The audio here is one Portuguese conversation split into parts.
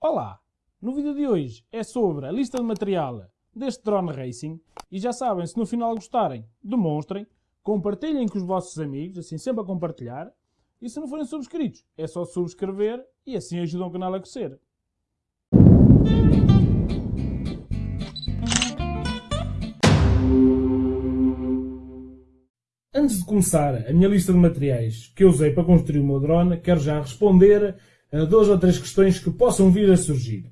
Olá! No vídeo de hoje é sobre a lista de material deste drone racing e já sabem, se no final gostarem, demonstrem, compartilhem com os vossos amigos, assim sempre a compartilhar, e se não forem subscritos, é só subscrever e assim ajudam o canal a crescer. Antes de começar a minha lista de materiais que eu usei para construir o meu drone, quero já responder a duas ou três questões que possam vir a surgir.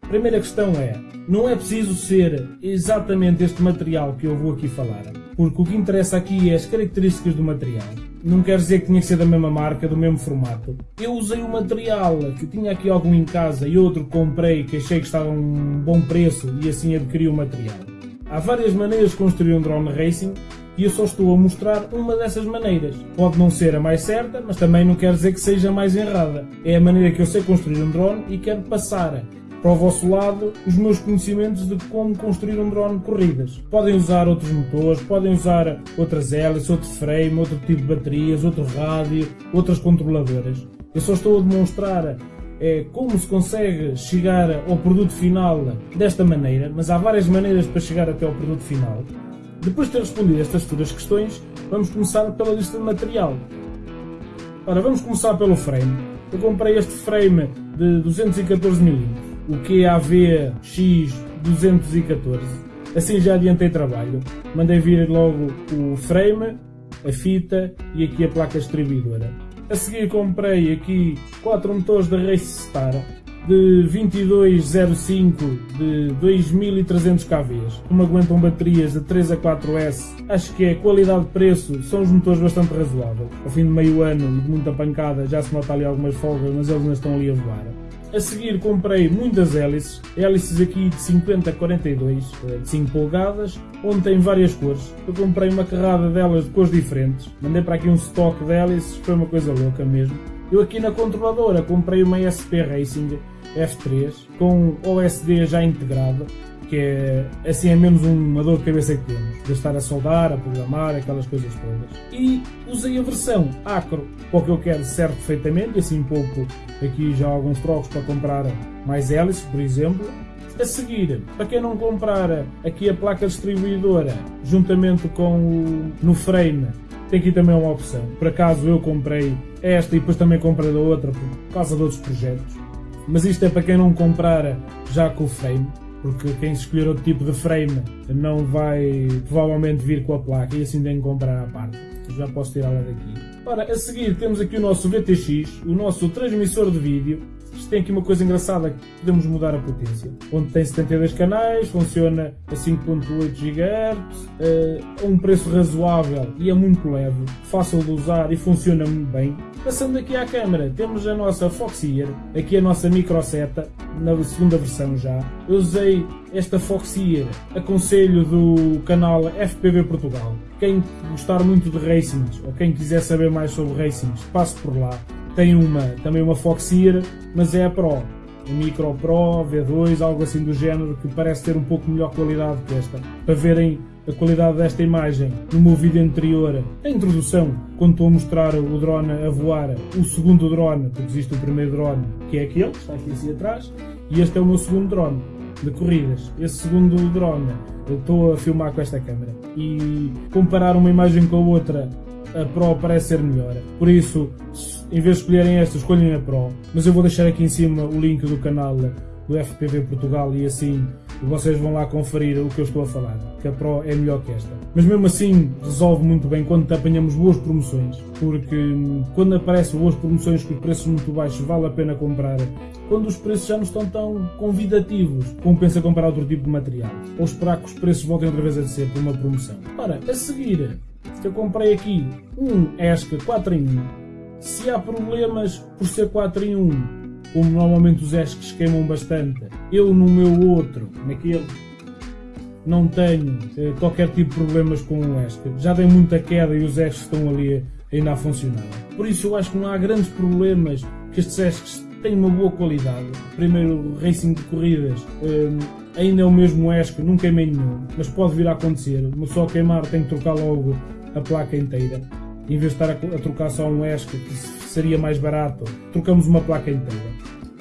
A primeira questão é, não é preciso ser exatamente este material que eu vou aqui falar, porque o que interessa aqui é as características do material. Não quer dizer que tinha que ser da mesma marca, do mesmo formato. Eu usei o material que tinha aqui algum em casa e outro comprei que achei que estava a um bom preço e assim adquiri o material. Há várias maneiras de construir um drone racing e eu só estou a mostrar uma dessas maneiras. Pode não ser a mais certa, mas também não quer dizer que seja a mais errada. É a maneira que eu sei construir um drone e quero passar para o vosso lado os meus conhecimentos de como construir um drone de corridas. Podem usar outros motores, podem usar outras hélices, outro frame, outro tipo de baterias, outro rádio, outras controladoras. Eu só estou a demonstrar é, como se consegue chegar ao produto final desta maneira, mas há várias maneiras para chegar até ao produto final. Depois de ter respondido estas futuras questões, vamos começar pela lista de material. Ora, vamos começar pelo frame. Eu comprei este frame de 214mm, o QAV X214. Assim já adiantei trabalho. Mandei vir logo o frame, a fita e aqui a placa distribuidora. A seguir comprei aqui quatro motores da Race Star de 2205 de 2300 kV, como aguentam baterias de 3 a 4S, acho que é qualidade-preço, são os motores bastante razoáveis. Ao fim de meio ano de muita pancada já se nota ali algumas folgas, mas eles ainda estão ali a voar. A seguir comprei muitas hélices, hélices aqui de 50 a 42, de 5 polegadas, onde tem várias cores. Eu comprei uma carrada delas de cores diferentes, mandei para aqui um stock de hélices, foi uma coisa louca mesmo. Eu aqui na controladora comprei uma SP Racing F3 com OSD já integrado, que é assim é menos uma dor de cabeça que temos, de estar a soldar, a programar, aquelas coisas todas. E usei a versão Acro, para o que eu quero serve perfeitamente, assim pouco aqui já alguns trocos para comprar mais hélices, por exemplo. A seguir, para quem não comprar aqui a placa distribuidora, juntamente com o no frame, tem aqui também uma opção. Por acaso eu comprei esta e depois também comprei da outra por causa de outros projetos. Mas isto é para quem não comprar já com o frame, porque quem escolher outro tipo de frame não vai provavelmente vir com a placa e assim tem que comprar à parte. Já posso tirá-la daqui. Ora, a seguir temos aqui o nosso VTX, o nosso transmissor de vídeo, tem aqui uma coisa engraçada podemos mudar a potência. Onde tem 72 canais, funciona a 5.8 GHz, a um preço razoável e é muito leve, fácil de usar e funciona muito bem. Passando aqui à câmera, temos a nossa Foxeer, aqui a nossa microseta, na segunda versão já. Eu usei esta Foxeer, aconselho do canal FPV Portugal. Quem gostar muito de racings ou quem quiser saber mais sobre racings, passe por lá. Tem uma, também uma Foxeer, mas é a Pro. A Micro Pro, V2, algo assim do género, que parece ter um pouco melhor qualidade que esta. Para verem a qualidade desta imagem no meu vídeo anterior, a introdução, quando estou a mostrar o drone a voar, o segundo drone, porque existe o primeiro drone, que é aquele, que está aqui assim atrás, e este é o meu segundo drone de corridas. Esse segundo drone, eu estou a filmar com esta câmera. E comparar uma imagem com a outra, a Pro parece ser melhor. Por isso, em vez de escolherem esta, escolhem a Pro. Mas eu vou deixar aqui em cima o link do canal do FPV Portugal e assim vocês vão lá conferir o que eu estou a falar, que a Pro é melhor que esta. Mas mesmo assim resolve muito bem quando apanhamos boas promoções, porque quando aparecem boas promoções com os preços muito baixos vale a pena comprar. Quando os preços já não estão tão convidativos, compensa comprar outro tipo de material, ou esperar que os preços voltem outra vez a descer por uma promoção. Ora, a seguir, eu comprei aqui um ESC 4 em 1. Se há problemas por ser 4 em 1, como normalmente os ESCs queimam bastante, eu no meu outro, naquele, não tenho eh, qualquer tipo de problemas com o ESC. Já dei muita queda e os ESCs estão ali ainda a funcionar. Por isso eu acho que não há grandes problemas, que estes ESCs têm uma boa qualidade. Primeiro, racing de corridas, eh, ainda é o mesmo ESC, não queimei nenhum, mas pode vir a acontecer. Só queimar tem que trocar logo a placa inteira. Em vez de estar a, trocar só um ESC, que seria mais barato, trocamos uma placa inteira.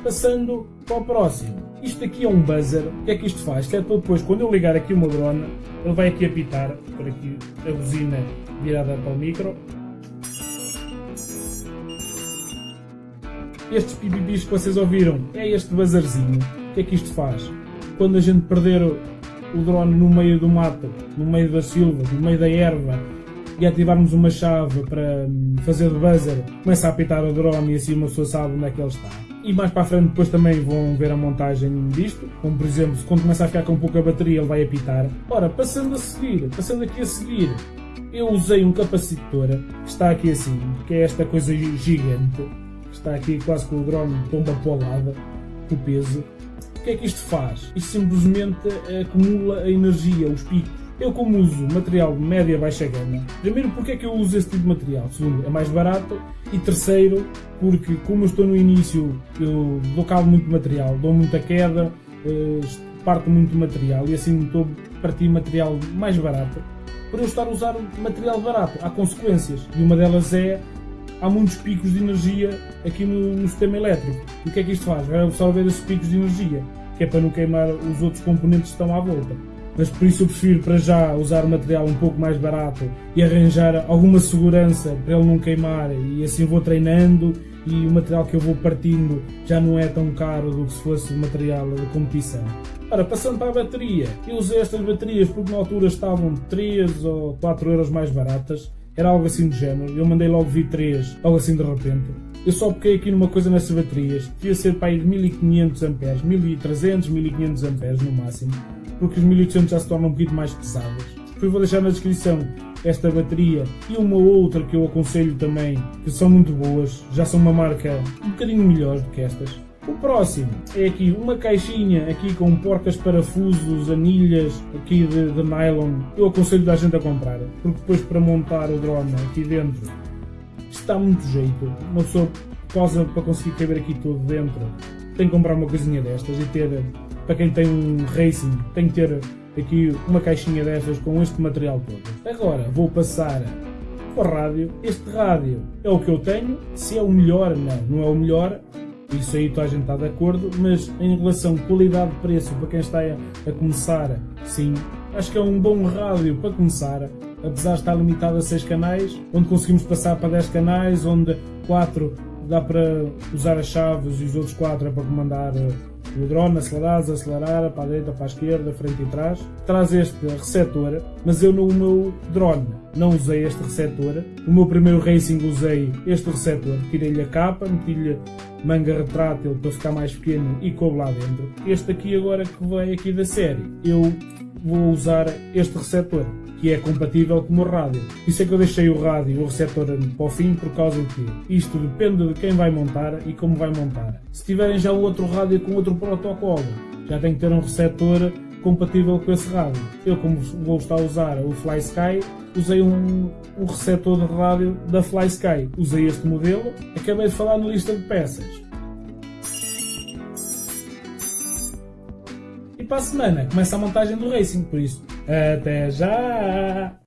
Passando para o próximo. Isto aqui é um buzzer. O que é que isto faz? Que é para depois, quando eu ligar aqui meu drone, ele vai aqui apitar, por aqui a buzina virada para o micro. Estes pipipis que vocês ouviram é este buzzerzinho. O que é que isto faz? Quando a gente perder o drone no meio do mato, no meio da silva, no meio da erva, e ativarmos uma chave para hum, fazer de buzzer, começa a apitar o drone e assim uma pessoa sabe onde é que ele está. E mais para a frente depois também vão ver a montagem disto, como por exemplo, quando começa a ficar com pouca bateria ele vai apitar. Ora, passando a seguir, passando aqui a seguir, eu usei um capacitor que está aqui assim, que é esta coisa gigante, que está aqui quase com o drone tomba para o lado, com o peso. O que é que isto faz? Isto simplesmente acumula a energia, os picos. Eu como uso material de média baixa gama, primeiro porque é que eu uso esse tipo de material? Segundo, é mais barato e terceiro, porque como eu estou no início, eu dou cabo muito material, dou muita queda, eh, parto muito material e assim estou a partir material mais barato. Por eu estar a usar material barato, há consequências e uma delas é há muitos picos de energia aqui no, no, sistema elétrico. E o que é que isto faz? Vai absorver esses picos de energia, que é para não queimar os outros componentes que estão à volta. Mas por isso eu prefiro para já usar material um pouco mais barato e arranjar alguma segurança para ele não queimar e assim vou treinando e o material que eu vou partindo já não é tão caro do que se fosse material de competição. Ora, passando para a bateria, eu usei estas baterias porque na altura estavam 3 ou 4 euros mais baratas era algo assim do género. Eu mandei logo vir 3, algo assim de repente. Eu só peguei aqui numa coisa nessas baterias. Devia ser para aí de 1500 amperes, 1300, 1500 amperes no máximo. Porque os 1800 já se tornam um bocadinho mais pesadas. Depois vou deixar na descrição esta bateria e uma outra que eu aconselho também, que são muito boas. Já são uma marca um bocadinho melhor do que estas. O próximo é aqui uma caixinha aqui com porcas parafusos, anilhas aqui de, de nylon. Eu aconselho a gente a comprar, porque depois para montar o drone aqui dentro está muito jeito. Uma pessoa posa para conseguir caber aqui tudo dentro. Tem que comprar uma coisinha destas e ter, para quem tem um racing, tem que ter aqui uma caixinha destas com este material todo. Agora vou passar para o rádio. Este rádio é o que eu tenho. Se é o melhor, não, não é o melhor isso aí toda a gente está de acordo, mas em relação qualidade-preço para quem está a, começar, sim, acho que é um bom rádio para começar, apesar de estar limitado a 6 canais, onde conseguimos passar para 10 canais, onde 4 dá para usar as chaves e os outros 4 é para comandar eh, o drone, acelerar, desacelerar, para a direita, para a esquerda, frente e trás. Traz este receptor, mas eu no meu drone não usei este receptor. No meu primeiro racing usei este receptor, tirei-lhe a capa, meti-lhe manga retrátil para ficar mais pequeno e coube lá dentro. Este aqui agora que veio aqui da série, eu vou usar este receptor que é compatível com o rádio. Isso é que eu deixei o rádio o receptor para o fim por causa de que isto depende de quem vai montar e como vai montar. Se tiverem já o outro rádio com outro protocolo, já tem que ter um receptor compatível com esse rádio. Eu, como vou estar a usar o Fly Sky, usei um, um receptor de rádio da Fly Sky. Usei este modelo, acabei de falar na lista de peças. E para a semana começa a montagem do Racing, por isso, até já!